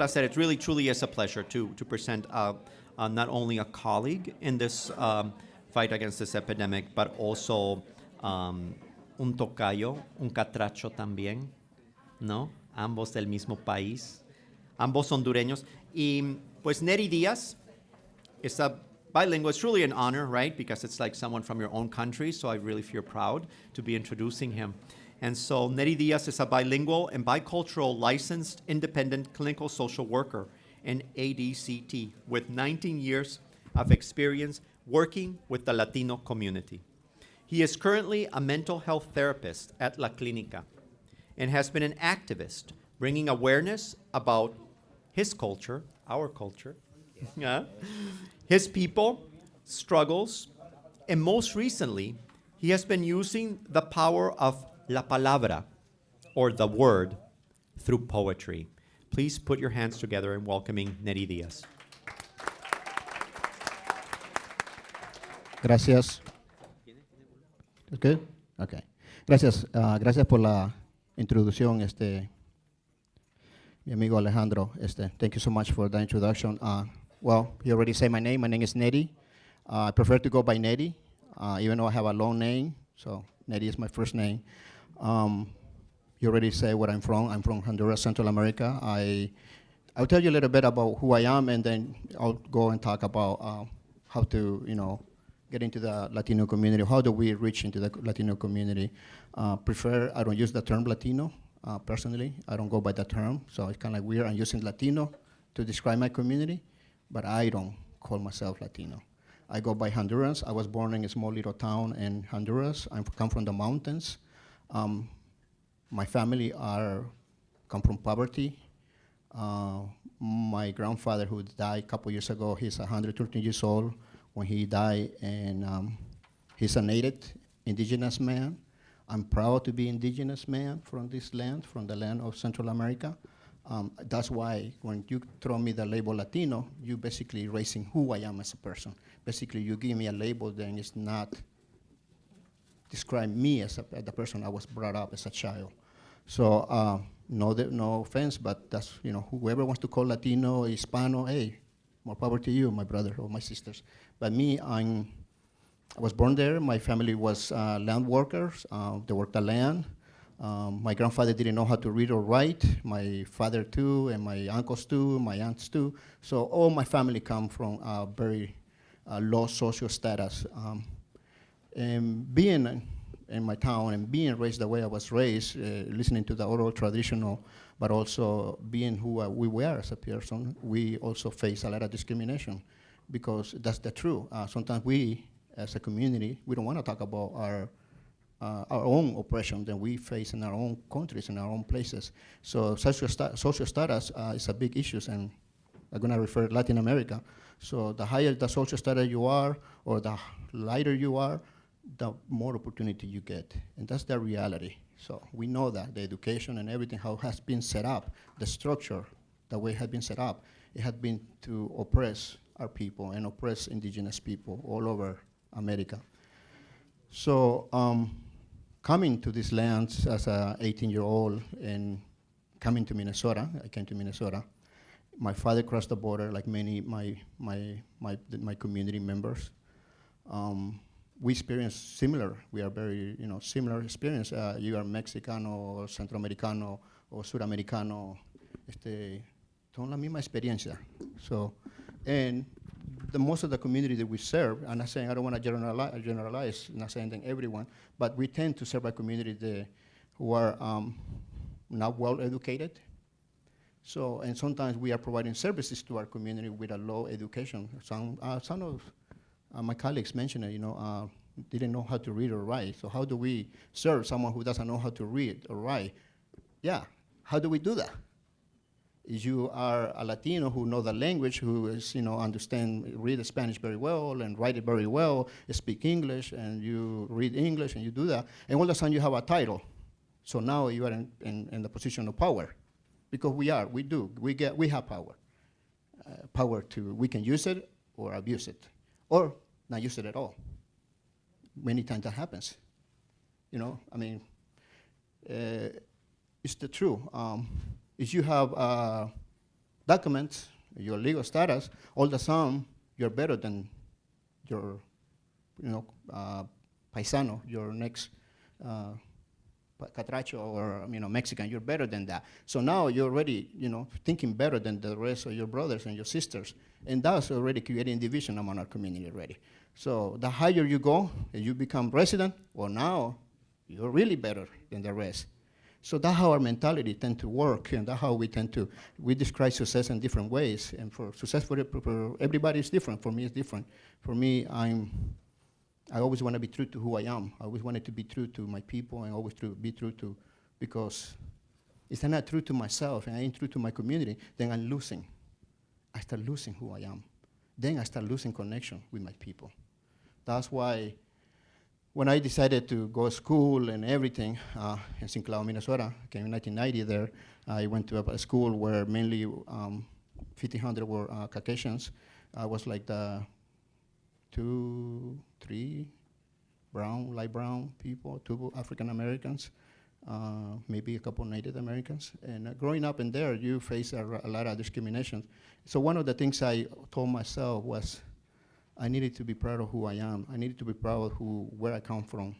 placer. It really, truly is a pleasure to, to present uh, uh, not only a colleague in this um, fight against this epidemic, but also um, un tocayo, un catracho también, ¿no? Ambos del mismo país, ambos hondureños. Y pues Neri Díaz is a bilingual. It's truly an honor, right? Because it's like someone from your own country, so I really feel proud to be introducing him. And so Neri Diaz is a bilingual and bicultural licensed independent clinical social worker in ADCT with 19 years of experience working with the Latino community. He is currently a mental health therapist at La Clinica and has been an activist bringing awareness about his culture, our culture, yeah, his people, struggles, and most recently, he has been using the power of la palabra, or the word, through poetry. Please put your hands together in welcoming Neri Diaz. Gracias. ¿Es good? Okay. Gracias, ah, gracias por la introducción, este, mi amigo Alejandro. Este, thank you so much for the introduction. Uh, well, you already say my name. My name is Neri. Uh, I prefer to go by Neri, uh, even though I have a long name. So Neri is my first name. Um, you already say where I'm from. I'm from Honduras, Central America. I, I'll tell you a little bit about who I am, and then I'll go and talk about uh, how to, you know, get into the Latino community. How do we reach into the Latino community? Uh, prefer, I don't use the term Latino, uh, personally. I don't go by that term, so it's kind of weird. I'm using Latino to describe my community, but I don't call myself Latino. I go by Honduras. I was born in a small little town in Honduras. I come from the mountains. Um, my family are come from poverty. Uh, my grandfather, who died a couple years ago, he's 113 years old when he died, and um, he's a native indigenous man. I'm proud to be indigenous man from this land, from the land of Central America. Um, that's why when you throw me the label Latino, you basically raising who I am as a person. Basically, you give me a label, then it's not describe me as, a, the person I was brought up as a child. So uh, no, no offense, but that's, you know, whoever wants to call Latino, Hispano, hey, more power to you, my brother or my sisters. But me, I'm, I was born there. My family was uh, land workers. Uh, they worked the land. Um, my grandfather didn't know how to read or write. My father too, and my uncles too, my aunts too. So all my family come from a very uh, low social status. Um, and being in my town and being raised the way I was raised, uh, listening to the oral traditional, but also being who uh, we were as a person, we also face a lot of discrimination because that's the truth. Uh, sometimes we, as a community, we don't want to talk about our uh, our own oppression that we face in our own countries, in our own places. So social, sta social status uh, is a big issue, and I'm going to refer Latin America. So the higher the social status you are, or the lighter you are, the more opportunity you get. And that's the reality. So we know that the education and everything, how has been set up, the structure, the way it has been set up, it had been to oppress our people and oppress indigenous people all over America. So um, coming to these lands as a 18-year-old and coming to Minnesota, I came to Minnesota, my father crossed the border like many my my my my community members. Um, we experience similar. We are very, you know, similar experience. Uh, you are Mexicano, or Centroamericano, or Suramericano. Este, son la misma experiencia. So, and the most of the community that we serve, I'm not saying I don't want to generalize, generalize, not saying that everyone, but we tend to serve a community that, who are um, not well educated. So, and sometimes we are providing services to our community with a low education. Some, uh, some of uh, my colleagues mentioned it, you know, uh, didn't know how to read or write. So how do we serve someone who doesn't know how to read or write? Yeah, how do we do that? If you are a Latino who know the language, who is, you know, understand, read Spanish very well and write it very well, speak English, and you read English and you do that, and all of a sudden you have a title. So now you are in, in, in the position of power, because we are, we do, we get, we have power. Uh, power to, we can use it or abuse it or not use it at all. Many times that happens. You know, I mean, uh, it's the truth. Um, if you have documents, your legal status, all the sudden you're better than your, you know, uh, paisano, your next uh, catracho or you know Mexican. You're better than that. So now you're already you know thinking better than the rest of your brothers and your sisters, and that's already creating division among our community already. So the higher you go, and you become resident, well now you're really better than the rest. So that's how our mentality tend to work, and that's how we tend to we describe success in different ways. And for success for, for everybody is different. For me, it's different. For me, I'm I always want to be true to who I am. I always wanted to be true to my people and always true, be true to, because if I'm not true to myself and I ain't true to my community, then I'm losing. I start losing who I am. Then I start losing connection with my people. That's why when I decided to go to school and everything uh, in. Cloud, Minnesota, came in 1990 there, I went to a, a school where mainly um, 1,500 were uh, Caucasians. I was like the two, three brown, light brown people, two African Americans, uh, maybe a couple Native Americans. And uh, growing up in there, you face a lot of discrimination. So one of the things I told myself was, I needed to be proud of who I am. I needed to be proud of who, where I come from.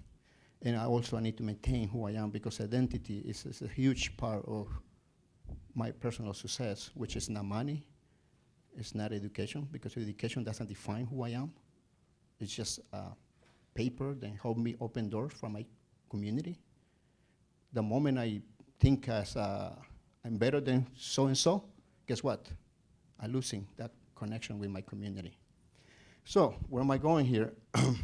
And I also I need to maintain who I am because identity is, is a huge part of my personal success, which is not money, it's not education, because education doesn't define who I am. It's just uh, paper that help me open doors for my community. The moment I think as uh, I'm better than so and so, guess what? I'm losing that connection with my community. So where am I going here? where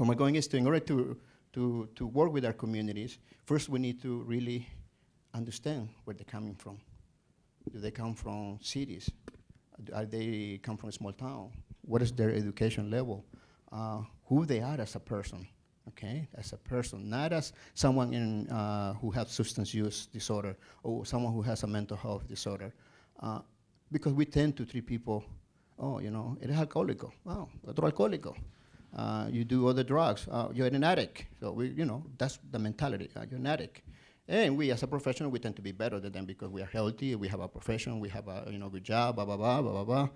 am I going is to, in order to, to, to work with our communities, first we need to really understand where they're coming from. Do they come from cities? Are they come from a small town? What is their education level? Uh, who they are as a person, okay? As a person, not as someone in, uh, who has substance use disorder or someone who has a mental health disorder. Uh, because we tend to treat people, oh, you know, eres alcohólico. Wow, otro alcohólico. Uh, you do other drugs. Uh, you're an addict. So we, you know, that's the mentality. Uh, you're an addict. And we, as a professional, we tend to be better than them because we are healthy. We have a profession. We have a you know good job. Blah blah blah blah blah blah.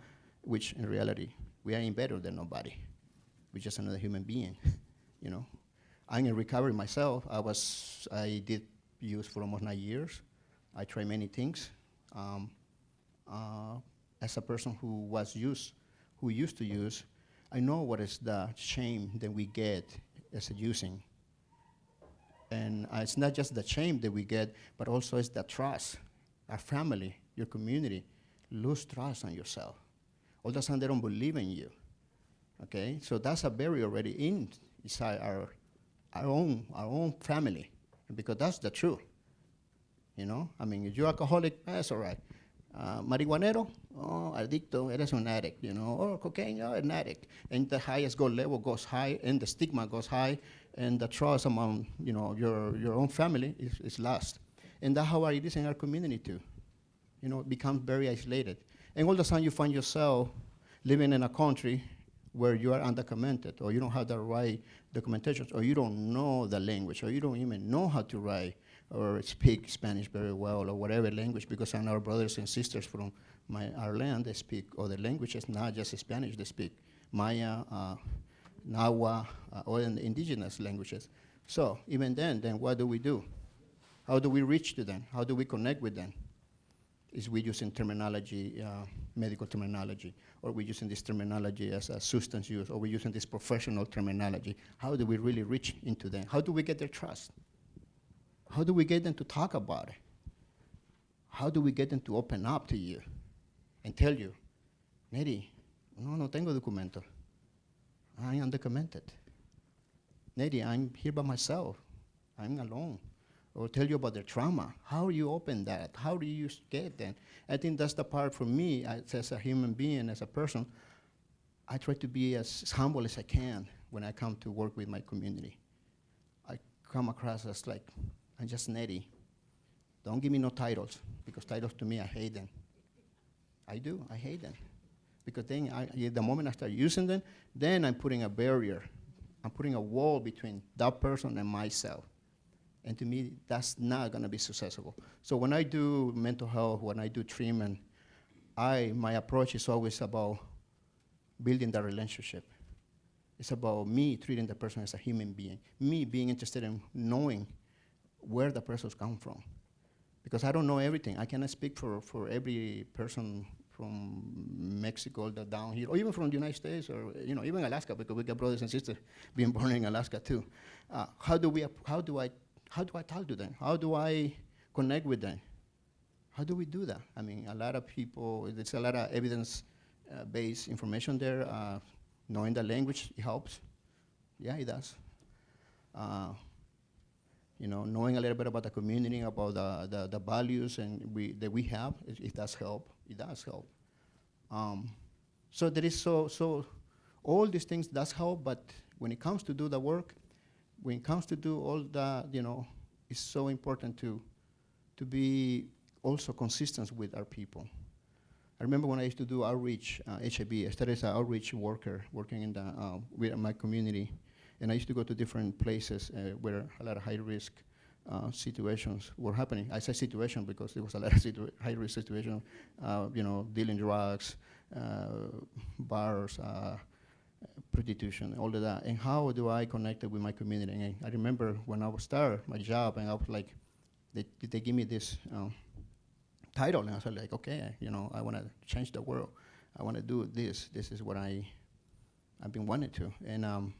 Which in reality, we ain't better than nobody. Just another human being. You know, I'm in recovery myself. I was I did use for almost nine years. I tried many things. Um, uh, as a person who was used, who used to use, I know what is the shame that we get as a using. And uh, it's not just the shame that we get, but also it's the trust. Our family, your community, lose trust on yourself. All of a sudden, they don't believe in you. Okay, so that's a barrier already in inside our our own our own family, because that's the truth. You know, I mean, if you're alcoholic, that's all right. Uh, marihuanero, oh, adicto, eres un addict, you know, or cocaine, you're an addict. And the highest goal level goes high, and the stigma goes high, and the trust among, you know, your, your own family is, is lost. And that's how it is in our community too. You know, it becomes very isolated. And all of a sudden you find yourself living in a country where you are undocumented, or you don't have the right documentation, or you don't know the language, or you don't even know how to write or speak Spanish very well, or whatever language, because know our brothers and sisters from my, our land, they speak other languages, not just Spanish, they speak Maya, uh, Nahua, uh, or in indigenous languages. So even then, then what do we do? How do we reach to them? How do we connect with them? Is we using terminology, uh, medical terminology, or we using this terminology as a substance use, or we using this professional terminology? How do we really reach into them? How do we get their trust? How do we get them to talk about it? How do we get them to open up to you and tell you, Neri, no, no tengo documento. I am undocumented. Neri, I'm here by myself. I'm alone. Or tell you about their trauma. How you open that? How do you get them? I think that's the part for me as, as a human being, as a person. I try to be as humble as I can when I come to work with my community. I come across as like, I'm just Neri. Don't give me no titles, because titles to me, I hate them. I do, I hate them. Because then, I, the moment I start using them, then I'm putting a barrier. I'm putting a wall between that person and myself. And to me, that's not gonna be successful. So when I do mental health, when I do treatment, I, my approach is always about building the relationship. It's about me treating the person as a human being, me being interested in knowing where the person's come from. Because I don't know everything. I cannot speak for, for every person from Mexico the down here, or even from the United States, or you know, even Alaska, because we got brothers and sisters being born in Alaska too. Uh, how do we? How do I? How do I talk to them? How do I connect with them? How do we do that? I mean, a lot of people. There's a lot of evidence-based information there. Uh, knowing the language helps. Yeah, it does. Uh, you know, knowing a little bit about the community, about the, the, the values and we, that we have, it, it does help. It does help. Um, so there is so, so all these things does help, but when it comes to do the work, when it comes to do all the, you know, it's so important to, to be also consistent with our people. I remember when I used to do outreach, uh, I started as an outreach worker working in the, uh, with my community. And I used to go to different places uh, where a lot of high-risk uh, situations were happening. I say situation because there was a lot of situ- high-risk situations, uh, you know, dealing drugs, uh, bars, uh, prostitution, all of that. And how do I connect it with my community? And I remember when I was start my job, and I was like, they, they give me this um, title, and I was like, okay, you know, I want to change the world. I want to do this. This is what I, I've been wanting to. And um,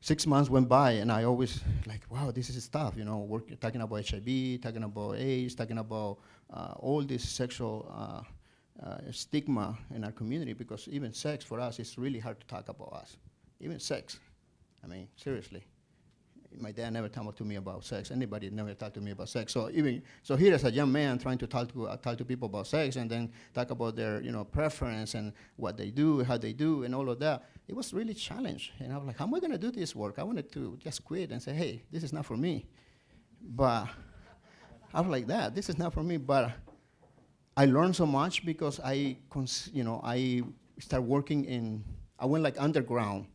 six months went by, and I always like, wow, this is stuff. You know, work, talking about HIV, talking about AIDS, talking about uh, all this sexual uh, uh, stigma in our community. Because even sex for us is really hard to talk about us. Even sex. I mean, seriously my dad never talked to me about sex. Anybody never talked to me about sex. So even so, here as a young man trying to talk to uh, talk to people about sex and then talk about their you know preference and what they do, how they do, and all of that. It was really challenge. And I was like, how am I going to do this work? I wanted to just quit and say, hey, this is not for me. But I was like that. This is not for me. But I learned so much because I, you know, I started working in. I went like underground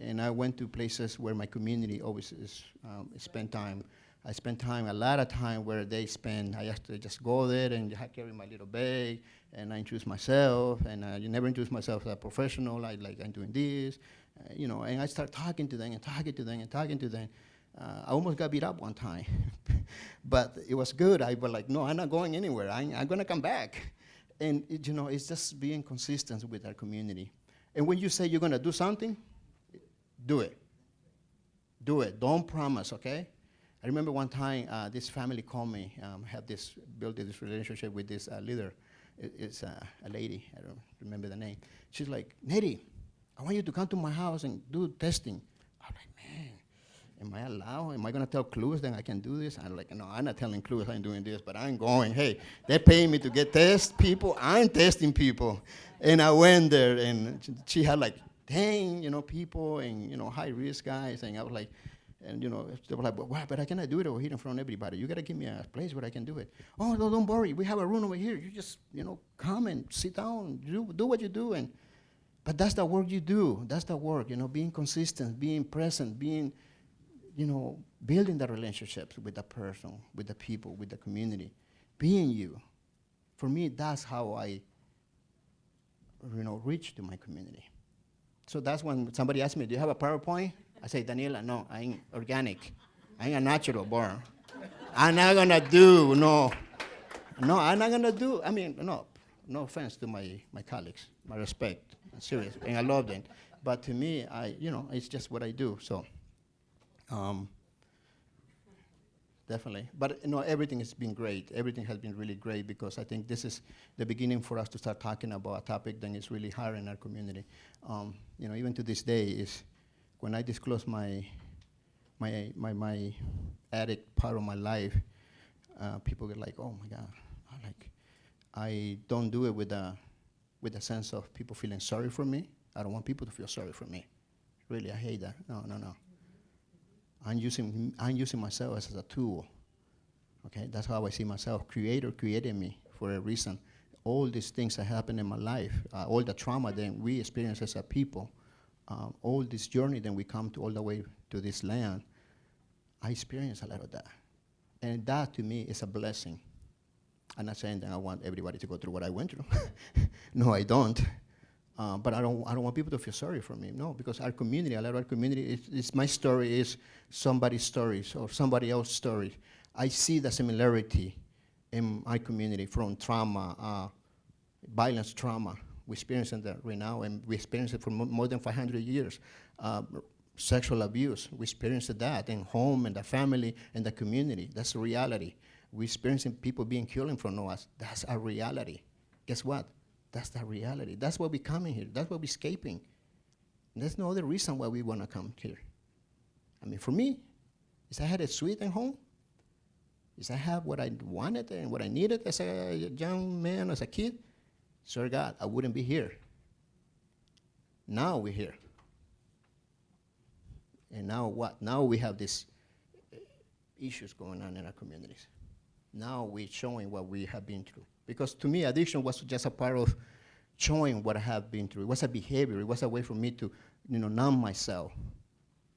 and I went to places where my community always is, um, spend time. I spent time, a lot of time where they spend. I used to just go there and I carry my little bag and I introduce myself and I never introduce myself as a professional. I like I'm doing this, uh, you know. And I start talking to them and talking to them and talking to them. Uh, I almost got beat up one time, but it was good. I was like, no, I'm not going anywhere. I'm, I'm gonna come back. And it, you know, it's just being consistent with our community. And when you say you're gonna do something, do it. Do it. Don't promise, okay? I remember one time uh, this family called me, um, had this, built this relationship with this uh, leader. It, it's uh, a lady, I don't remember the name. She's like, Neri, I want you to come to my house and do testing. I'm like, man, am I allowed? Am I gonna tell CLUES that I can do this? I'm like, no, I'm not telling CLUES I'm doing this, but I'm going. Hey, they're paying me to get test people. I'm testing people. And I went there and she had like 10, you know, people and, you know, high risk guys. And I was like, and, you know, they were like, but, wow, but I cannot do it over here in front of everybody. You got to give me a place where I can do it. Oh, no, don't worry. We have a room over here. You just, you know, come and sit down, do, do what you do. And, but that's the work you do. That's the work, you know, being consistent, being present, being, you know, building the relationships with the person, with the people, with the community, being you. For me, that's how I, you know, reach to my community. So that's when somebody asked me, do you have a PowerPoint? I say, Daniela, no, I ain't organic. I ain't a natural born. I'm not gonna do, no. No, I'm not gonna do, I mean, no, no offense to my, my colleagues, my respect, I'm serious, and I love them. But to me, I, you know, it's just what I do, so. Um, definitely. But you know, everything has been great. Everything has been really great because I think this is the beginning for us to start talking about a topic that is really hard in our community. Um, you know, even to this day, is when I disclose my my my my addict part of my life, uh, people get like, "Oh my God!" Like, I don't do it with a with a sense of people feeling sorry for me. I don't want people to feel sorry for me. Really, I hate that. No, no, no. I'm using, I'm using myself as a tool. Okay, that's how I see myself. Creator created me for a reason. All these things that happen in my life, uh, all the trauma that we experience as a people, um, all this journey that we come to all the way to this land, I experience a lot of that. And that to me is a blessing. I'm not saying that I want everybody to go through what I went through. no, I don't. Uh, but I don't, I don't want people to feel sorry for me. No, because our community, a lot of our community, it's, it's my story is somebody's stories or somebody else's story. I see the similarity in my community from trauma, uh, violence trauma. We're experiencing that right now, and we experience it for mo more than 500 years. Uh, sexual abuse, we experience that in home, and the family, and the community. That's the reality. We're experiencing people being killed in front of us. That's our reality. Guess what? That's the reality. That's why we're coming here. That's why we're escaping. There's no other reason why we want to come here. I mean, for me, is I had a suite at home. Is I have what I wanted and what I needed as a young man, as a kid. Sir God, I wouldn't be here. Now we're here. And now what? Now we have these uh, issues going on in our communities. Now we're showing what we have been through. Because to me, addiction was just a part of showing what I have been through. It was a behavior. It was a way for me to, you know, numb myself.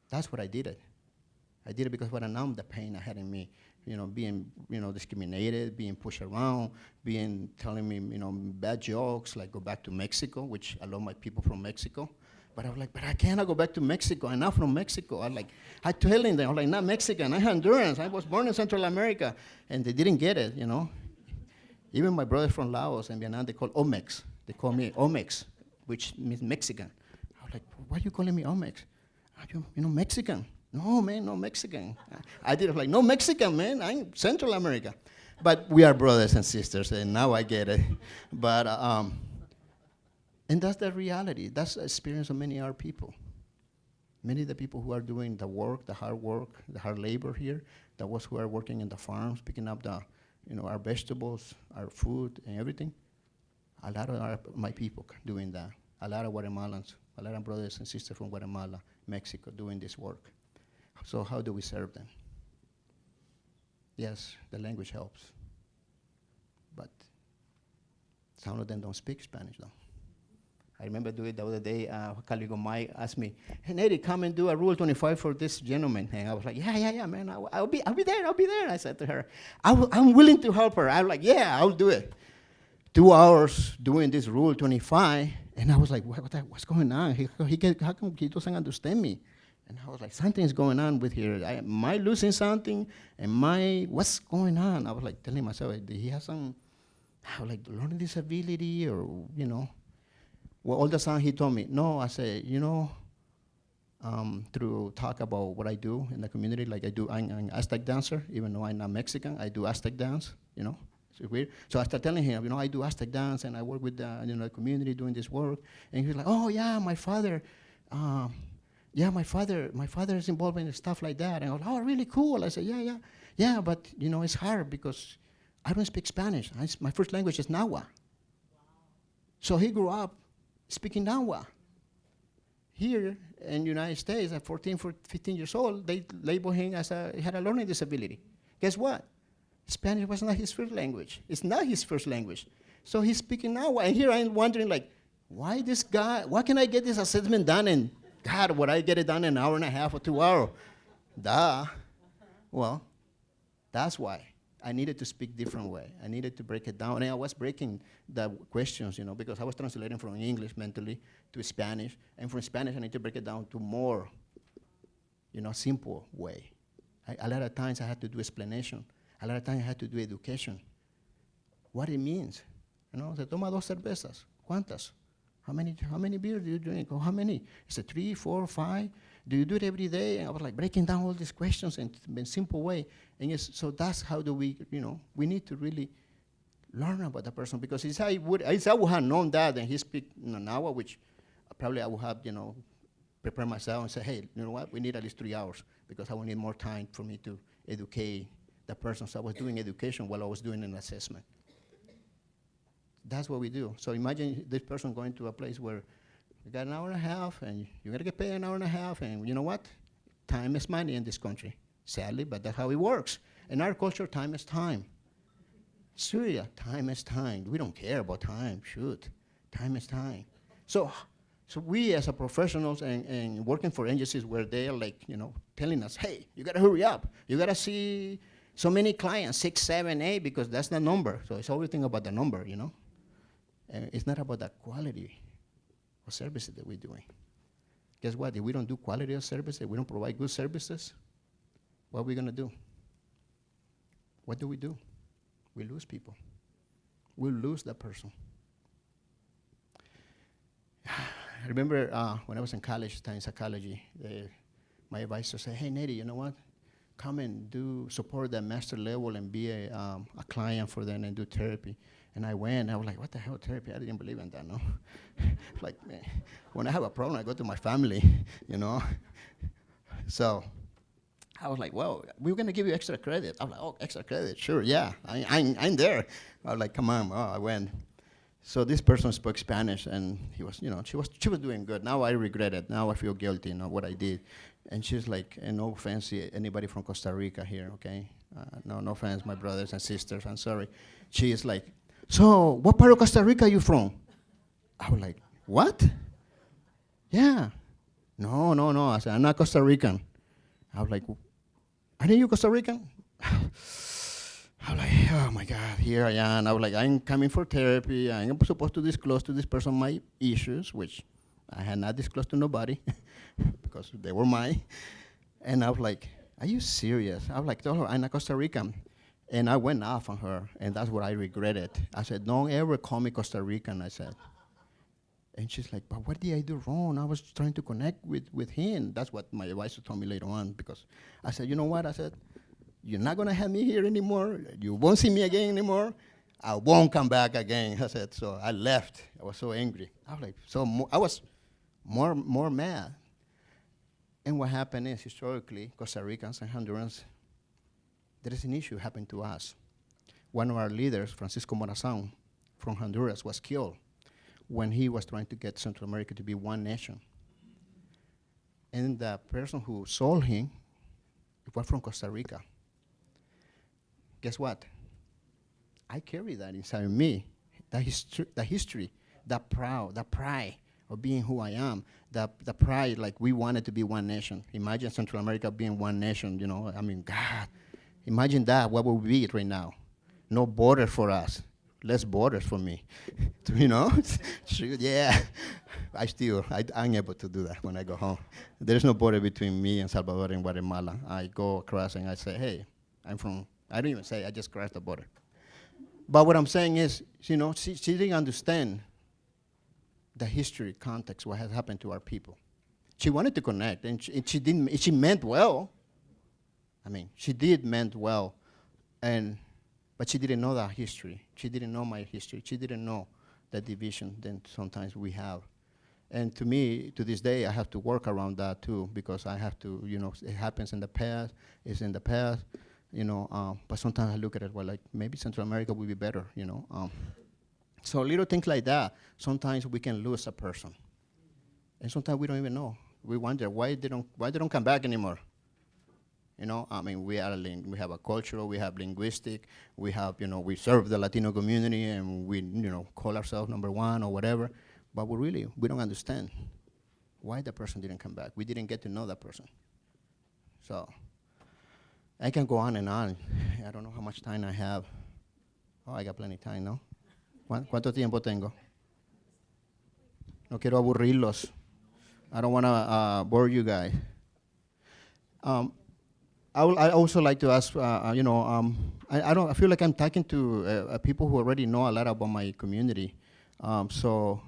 That's what I did it. I did it because what I numbed the pain I had in me. You know, being, you know, discriminated, being pushed around, being telling me, you know, bad jokes, like go back to Mexico, which I love my people from Mexico. But I was like, but I cannot go back to Mexico. I'm not from Mexico. I'm like, I telling them, I'm like, not Mexican. I'm Honduran. I was born in Central America, and they didn't get it. You know, even my brothers from Laos and Vietnam, they call Omex. They call me Omex, which means Mexican. I was like, why are you calling me Omex? Are you, you know, Mexican? No, man, no Mexican. I did like, no Mexican, man. I'm Central America. But we are brothers and sisters, and now I get it. But, um, and that's the reality. That's the experience of many of our people. Many of the people who are doing the work, the hard work, the hard labor here, the ones who are working in the farms, picking up the, you know, our vegetables, our food, and everything. A lot of our, my people doing that. A lot of Guatemalans, a lot of brothers and sisters from Guatemala, Mexico, doing this work. So how do we serve them? Yes, the language helps. But some of them don't speak Spanish, though. I remember doing the other day, A uh, Caligo Mike asked me, hey, Neri, come and do a Rule 25 for this gentleman. And I was like, yeah, yeah, yeah, man, I'll, I'll be, I'll be there, I'll be there. I said to her, I w- I'm willing to help her. I'm like, yeah, I'll do it. Two hours doing this Rule 25, and I was like, what, what the- what's going on? He, he get, how come he doesn't understand me? And I was like, something's going on with here. I, am I losing something? Am I, what's going on? I was like telling myself, did he have some, like learning disability or, you know? Well, all the time he told me, no, I said, you know, um, through talk about what I do in the community, like I do, I'm an Aztec dancer, even though I'm not Mexican, I do Aztec dance, you know, it's weird. So I started telling him, you know, I do Aztec dance and I work with the, you know, the community doing this work. And he was like, oh yeah, my father, um, yeah, my father, my father is involved in stuff like that. And I was like, oh, really cool. I said, yeah, yeah, yeah, but you know, it's hard because I don't speak Spanish. I, my first language is Nahua. So he grew up speaking Nahua. Here in the United States, at 14, 15 years old, they label him as a, he had a learning disability. Guess what? Spanish was not his first language. It's not his first language. So he's speaking Nahua. And here I'm wondering, like, why this guy, why can I get this assessment done in, God, would I get it done in an hour and a half or two hours? Duh. Well, that's why. I needed to speak different way. I needed to break it down. And I was breaking the questions, you know, because I was translating from English mentally to Spanish. And from Spanish, I need to break it down to more, you know, simple way. I, a lot of times I had to do explanation. A lot of times I had to do education. What it means. You know, se toma dos cervezas. ¿Cuántas? How many, how many beers do you drink? Or how many? Is it three, four, five? Do you do it every day? And I was like breaking down all these questions in a simple way. And yes, so that's how do we, you know, we need to really learn about the person because if I would, if I would have known that and he speak in an hour, which probably I would have, you know, prepare myself and say, hey, you know what, we need at least three hours because I will need more time for me to educate the person. So I was doing education while I was doing an assessment. That's what we do. So imagine this person going to a place where you got an hour and a half, and you got to get paid an hour and a half, and you know what? Time is money in this country, sadly, but that's how it works. In our culture, time is time. Syria, time is time. We don't care about time, shoot. Time is time. So, so we as a professionals and, and working for agencies where they're like, you know, telling us, hey, you got to hurry up. You got to see so many clients, six, seven, eight, because that's the number. So it's always think about the number, you know? And it's not about the quality of services that we're doing. Guess what? If we don't do quality of services, we don't provide good services, what are we gonna do? What do we do? We lose people. We lose that person. I remember uh, when I was in college, studying psychology, the, my advisor said, hey, Neri, you know what? Come and do support that master level and be a, um, a client for them and do therapy. And I went, I was like, what the hell, therapy? I didn't believe in that, no? like, man, when I have a problem, I go to my family, you know? so I was like, well, we're going to give you extra credit. I'm like, oh, extra credit, sure, yeah, I, I'm, I'm there. I was like, come on, oh, I went. So this person spoke Spanish, and he was, you know, she was, she was doing good. Now I regret it. Now I feel guilty, you know, what I did. And she's like, and no offense anybody from Costa Rica here, okay? Uh, no, no offense, my brothers and sisters, I'm sorry. She is like, so what part of Costa Rica are you from? I was like, what? Yeah. No, no, no. I said, I'm not Costa Rican. I was like, are you Costa Rican? I was like, oh my God, here I am. I was like, I'm coming for therapy. I'm supposed to disclose to this person my issues, which I had not disclosed to nobody because they were mine. And I was like, are you serious? I was like, her I'm a Costa Rican. And I went off on her, and that's what I regretted. I said, don't ever call me Costa Rican, I said. And she's like, but what did I do wrong? I was trying to connect with, with him. That's what my advisor told me later on, because I said, you know what? I said, you're not gonna have me here anymore. You won't see me again anymore. I won't come back again. I said, so I left. I was so angry. I was like, so I was more, more mad. And what happened is, historically, Costa Ricans and Hondurans, there is an issue happened to us. One of our leaders, Francisco Morazan from Honduras, was killed when he was trying to get Central America to be one nation. And the person who sold him was from Costa Rica. Guess what? I carry that inside of me, the, history, the history, the proud, the pride of being who I am, the, the pride like we wanted to be one nation. Imagine Central America being one nation, you know, I mean, God, imagine that, what would be right now? No border for us, less borders for me, you know? yeah, I still, I, I'm able to do that when I go home. There's no border between me and Salvador and Guatemala. I go across and I say, hey, I'm from I don't even say, I just crossed the border. But what I'm saying is, you know, she, she didn't understand the history, context, what has happened to our people. She wanted to connect, and she, and she didn't, she meant well. I mean, she did meant well, and, but she didn't know that history. She didn't know my history. She didn't know the division that sometimes we have. And to me, to this day, I have to work around that too, because I have to, you know, it happens in the past, it's in the past, you know, um, but sometimes I look at it, well, like maybe Central America would be better, you know. Um, so little things like that, sometimes we can lose a person. And sometimes we don't even know. We wonder why they don't, why they don't come back anymore. You know, I mean, we are we have a cultural, we have linguistic, we have, you know, we serve the Latino community and we, you know, call ourselves number one or whatever, but we really, we don't understand why the person didn't come back. We didn't get to know that person. So, I can go on and on. I don't know how much time I have. Oh, I got plenty of time, ¿no? ¿Cuánto tiempo tengo? No quiero aburrirlos. I don't want to uh, bore you guys. Um, I would I also like to ask, uh, uh, you know, um, I, I, don't. I feel like I'm talking to uh, uh, people who already know a lot about my community. Um, so,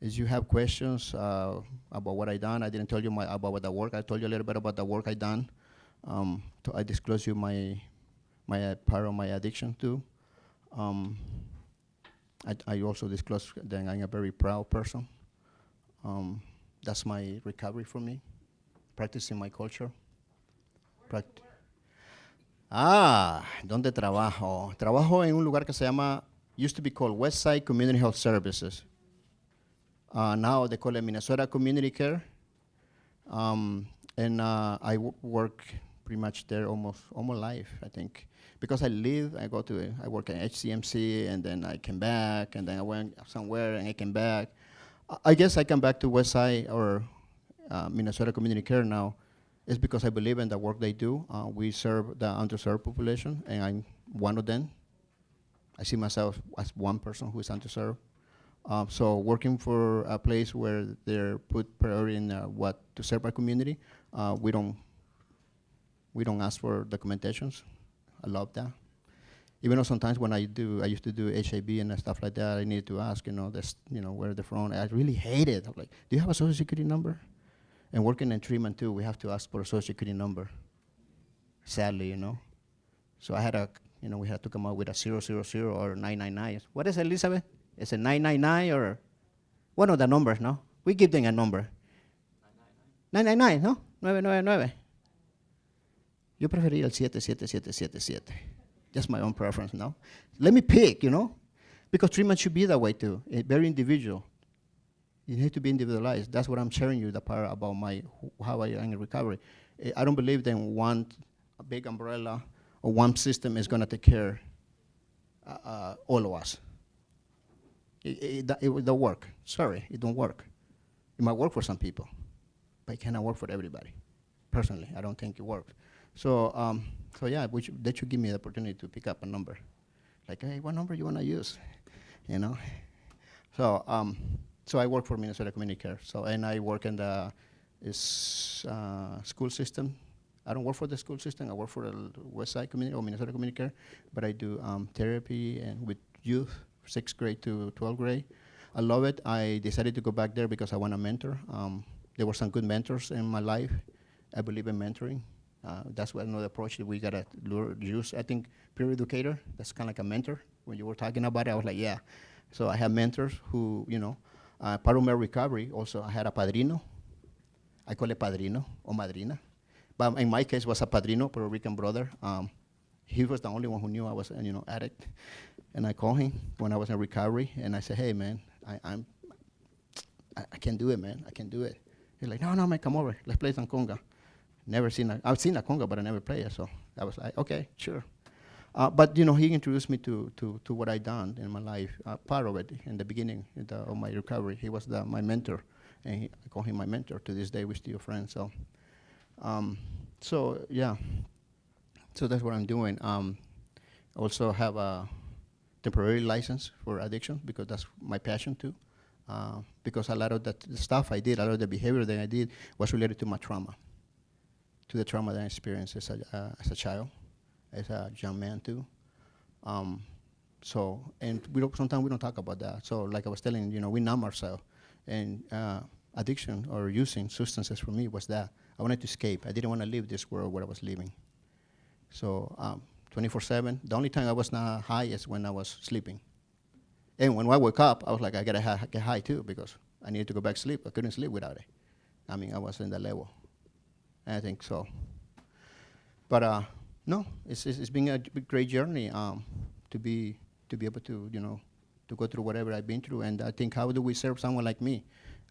if you have questions uh, about what I done, I didn't tell you my, about the work. I told you a little bit about the work I done. Um, I disclose you my my uh, part of my addiction too. Um, I, I, also disclose that I'm a very proud person. Um, that's my recovery for me, practicing my culture. Ah, ¿dónde trabajo? Trabajo en un lugar que se llama, used to be called Westside Community Health Services. Uh, now they call it Minnesota Community Care. Um, and uh, I work pretty much there almost all my life, I think. Because I live, I go to, I work at HCMC, and then I came back, and then I went somewhere, and I came back. I guess I come back to Westside or uh, Minnesota Community Care now It's because I believe in the work they do. Uh, we serve the underserved population, and I'm one of them. I see myself as one person who is underserved. Um, so working for a place where they're put priority in uh, what to serve our community, uh, we don't we don't ask for documentations. I love that. Even though sometimes when I do, I used to do HIV and stuff like that, I needed to ask, you know, this, you know, where they're from. I really hate it. I'm like, do you have a social security number? And working in treatment too, we have to ask for a social security number. Sadly, you know. So I had a, you know, we had to come up with a 000 or 999. What is it, Elizabeth? Is it 999 or one of the numbers, no? We give them a number. 999, ¿no? 999. Yo prefería el 77777. Just my own preference, no? Let me pick, you know? Because treatment should be that way too, eh, very individual. You need to be individualized. That's what I'm sharing you the part about my how I am in recovery. Eh, I don't believe that one big umbrella or one system is going to take care uh, uh, all of us. It, it, it, it don't work. Sorry, it don't work. It might work for some people, but it cannot work for everybody. Personally, I don't think it works. So, um, so yeah, should, they should give me the opportunity to pick up a number. Like, hey, what number you want to use? You know? So, um, so I work for Minnesota Community Care. So, and I work in the uh, school system. I don't work for the school system. I work for the West Side Community or Minnesota Community Care, but I do um, therapy and with youth, sixth grade to 12th grade. I love it. I decided to go back there because I want a mentor. Um, there were some good mentors in my life. I believe in mentoring. Uh, that's what another approach that we gotta use. I think peer educator, that's kind of like a mentor. When you were talking about it, I was like, yeah. So I have mentors who, you know, uh, of my recovery also, I had a padrino. I call it padrino or madrina. But in my case, was a padrino, Puerto Rican brother. Um, he was the only one who knew I was, a, you know, addict. And I called him when I was in recovery, and I said, hey, man, I, I'm, I, I can't do it, man. I can't do it. He's like, no, no, man, come over. Let's play some conga. Never seen a, I've seen a conga, but I never played it. So I was like, okay, sure. Uh, but you know, he introduced me to, to, to what I done in my life. Uh, part of it in the beginning in the, of my recovery, he was the, my mentor, and he, I call him my mentor. To this day, we're still friends. So, um, so yeah, so that's what I'm doing. Um, also have a temporary license for addiction because that's my passion too. Uh, because a lot of the, the stuff I did, a lot of the behavior that I did was related to my trauma, to the trauma that I experienced as a, uh, as a child, as a young man too. Um, so, and we don't, sometimes we don't talk about that. So like I was telling, you know, we numb ourselves. And uh, addiction or using substances for me was that. I wanted to escape. I didn't want to live this world where I was living. So um, 24/7. The only time I was not high is when I was sleeping. And when I woke up, I was like, I gotta ha- get high too because I needed to go back to sleep. I couldn't sleep without it. I mean, I was in the level. I think so. But uh, no, it's, it's, it's been a great journey um, to be to be able to you know to go through whatever I've been through. And I think how do we serve someone like me,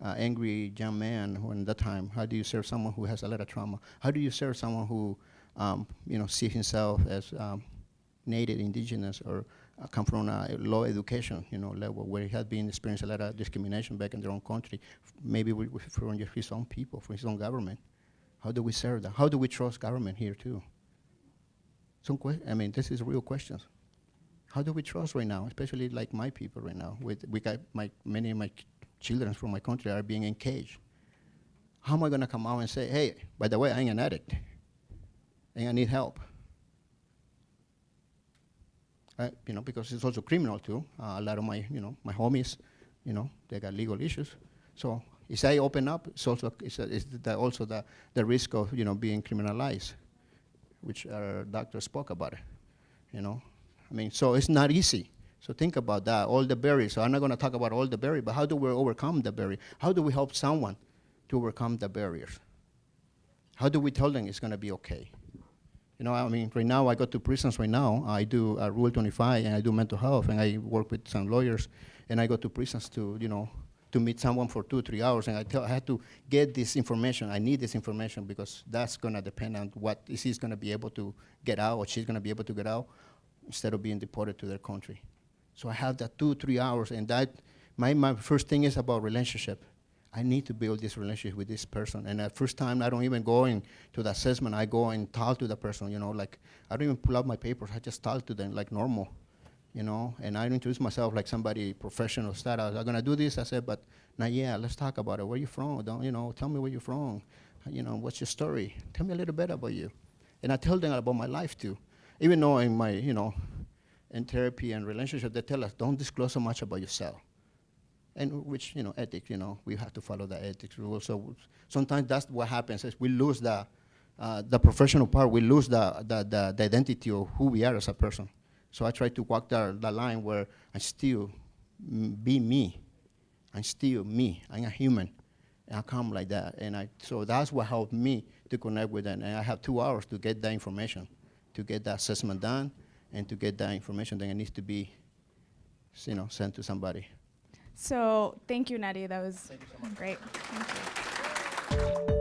uh, angry young man who in that time? How do you serve someone who has a lot of trauma? How do you serve someone who um, you know sees himself as um, native, indigenous, or uh, come from a low education, you know, level where he had been experiencing a lot of discrimination back in their own country, maybe from his own people, from his own government. How do we serve them? How do we trust government here too? Some que- I mean, this is real questions. How do we trust right now, especially like my people right now? With we got my many of my ch- children from my country are being engaged. How am I gonna come out and say, hey, by the way, I ain't an addict, and I need help? uh, you know, because it's also criminal too. Uh, a lot of my, you know, my homies, you know, they got legal issues. So if I open up, it's also it's, a, it's the, also the, the risk of you know being criminalized, which our doctor spoke about it. You know, I mean, so it's not easy. So think about that. All the barriers. So I'm not going to talk about all the barriers, but how do we overcome the barrier? How do we help someone to overcome the barriers? How do we tell them it's going to be okay? You know, I mean, right now I go to prisons right now. I do uh, Rule 25 and I do mental health and I work with some lawyers and I go to prisons to, you know, to meet someone for two, three hours and I, tell, I had to get this information. I need this information because that's going to depend on what is he's going to be able to get out or she's going to be able to get out instead of being deported to their country. So I have that two, three hours and that, my, my first thing is about relationship. I need to build this relationship with this person. And at first time, I don't even go in to the assessment. I go and talk to the person, you know, like I don't even pull out my papers. I just talk to them like normal, you know. And I introduce myself like somebody professional status. I'm gonna do this. I said, but now, yeah, let's talk about it. Where you from? Don't you know? Tell me where you're from. You know, what's your story? Tell me a little bit about you. And I tell them about my life too. Even though in my, you know, in therapy and relationship, they tell us don't disclose so much about yourself and which you know ethics you know we have to follow the ethics rules so sometimes that's what happens is we lose the uh, the professional part we lose the, the, the, the identity of who we are as a person so i try to walk the, the line where i still be me. I'm still me. I'm a human. And i come like that. And i so that's what helped me to connect with them. And i have two hours to get that information to get the assessment done and to get that information that needs to be you know sent to somebody. So thank you, Neri. That was great. Thank you.